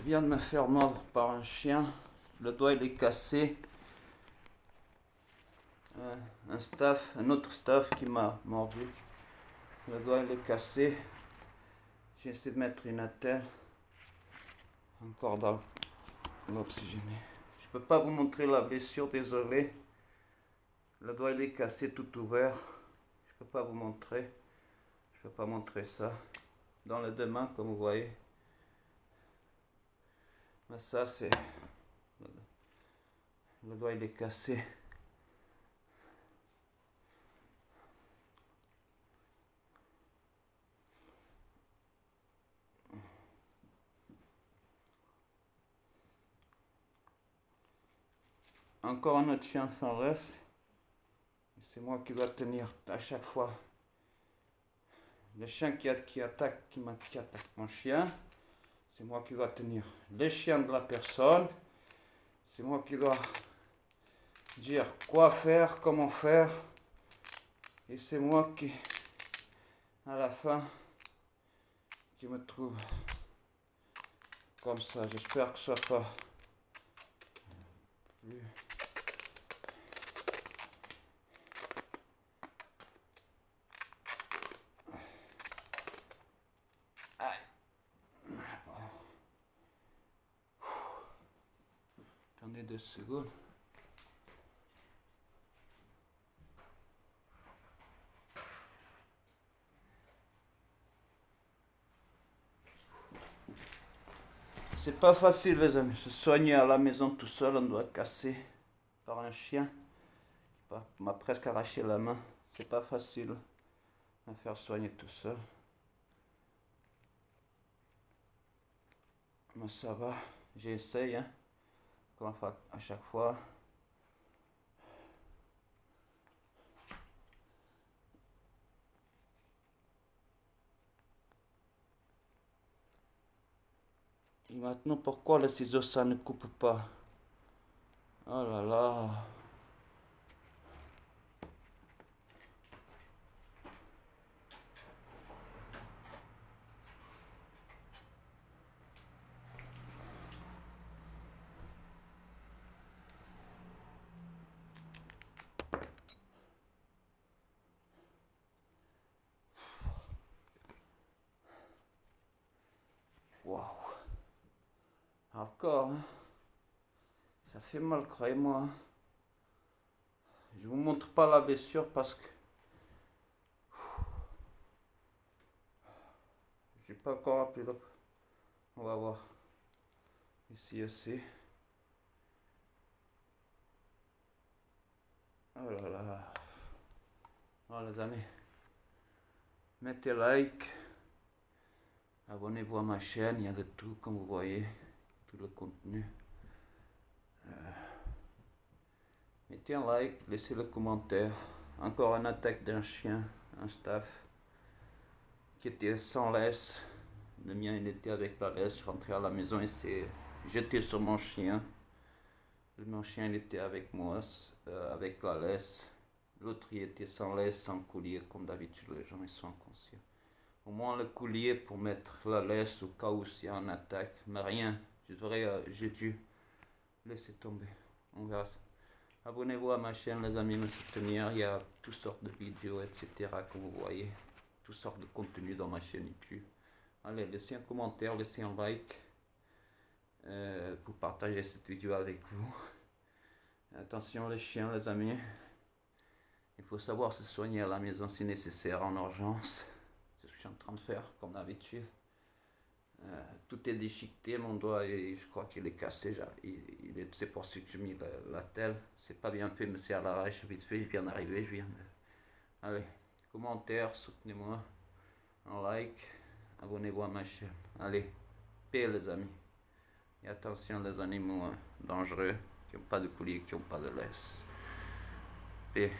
viens de me faire mordre par un chien. Le doigt il est cassé. Euh, un staff, un autre staff qui m'a mordu. Le doigt il est cassé. J'ai essayé de mettre une attelle. Encore dans l'oxygéné. Je peux pas vous montrer la blessure, désolé. Le doigt il est cassé tout ouvert. Je peux pas vous montrer. Je peux pas montrer ça. Dans les deux mains, comme vous voyez. Mais ça, c'est... Le doigt, il est cassé. Encore un autre chien sans reste. C'est moi qui dois tenir à chaque fois. Le chien qui, attaque, qui, qui attaque mon chien. C'est moi qui dois tenir les chiens de la personne. C'est moi qui dois dire quoi faire, comment faire. Et c'est moi qui, à la fin, qui me trouve comme ça. J'espère que ça soit plus deux secondes. C'est pas facile les amis, se soigner à la maison tout seul, on doit casser par un chien m'a presque arraché la main. C'est pas facile à faire soigner tout seul. Mais ça va, j'essaye. Hein à chaque fois. Et maintenant, pourquoi le ciseau ça ne coupe pas? Oh là là Hein. Ça fait mal, croyez-moi. Je vous montre pas la blessure parce que j'ai pas encore appelé. On va voir. Ici aussi. Oh là là. Oh les amis. Mettez like. Abonnez-vous à ma chaîne, il y a de tout comme vous voyez le contenu. Euh, mettez un like, laissez le commentaire. Encore une attaque d'un chien, un staff qui était sans laisse. Le mien il était avec la laisse, rentré à la maison et s'est jeté sur mon chien. Mon chien il était avec moi, euh, avec la laisse. L'autre il était sans laisse, sans coulier, comme d'habitude les gens sont inconscients. Au moins le coulier pour mettre la laisse au cas où s'il y a une attaque, mais rien. Euh, j'ai dû laisser tomber. On verra ça. Abonnez-vous à ma chaîne, les amis, me soutenir. Il y a toutes sortes de vidéos, etc. Comme vous voyez, toutes sortes de contenus dans ma chaîne YouTube. Allez, laissez un commentaire, laissez un like euh, pour partager cette vidéo avec vous. Attention les chiens, les amis. Il faut savoir se soigner à la maison si nécessaire, en urgence. C'est ce que je suis en train de faire, comme d'habitude. Euh, tout est déchiqueté, mon doigt, et je crois qu'il est cassé. Il, est, c'est pour ça que j'ai mis la, telle. C'est pas bien fait, mais c'est à l'arrache, vite fait. Je viens d'arriver, je viens de... Allez, commentaire, soutenez-moi, un like, abonnez-vous à ma chaîne. Allez, paix les amis. Et attention les animaux hein, dangereux, qui n'ont pas de coulis, qui n'ont pas de laisse. Paix.